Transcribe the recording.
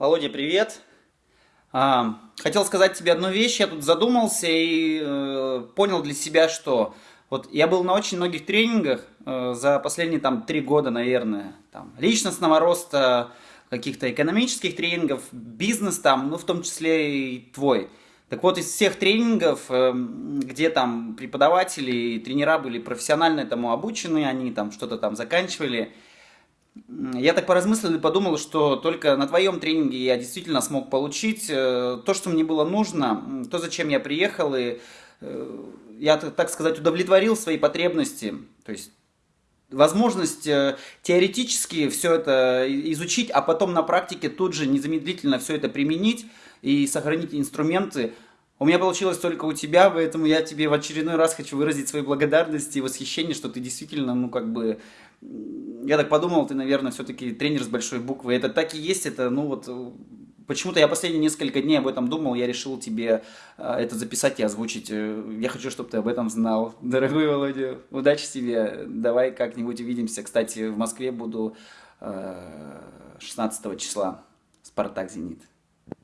Володя, привет. А, хотел сказать тебе одну вещь. Я тут задумался и э, понял для себя, что вот я был на очень многих тренингах э, за последние там три года, наверное, там личностного роста, каких-то экономических тренингов, бизнес там, ну в том числе и твой. Так вот, из всех тренингов, э, где там преподаватели и тренера были профессионально этому обучены, они там что-то там заканчивали, я так поразмыслил и подумал, что только на твоем тренинге я действительно смог получить э, то, что мне было нужно, то, зачем я приехал, и э, я, так сказать, удовлетворил свои потребности. То есть возможность э, теоретически все это изучить, а потом на практике тут же незамедлительно все это применить и сохранить инструменты. У меня получилось только у тебя, поэтому я тебе в очередной раз хочу выразить свои благодарности и восхищение, что ты действительно, ну, как бы, я так подумал, ты, наверное, все-таки тренер с большой буквы. Это так и есть, это, ну, вот, почему-то я последние несколько дней об этом думал, я решил тебе э, это записать и озвучить. Э, я хочу, чтобы ты об этом знал. Дорогой Володя, удачи тебе, давай как-нибудь увидимся. Кстати, в Москве буду 16 э, числа, Спартак-Зенит.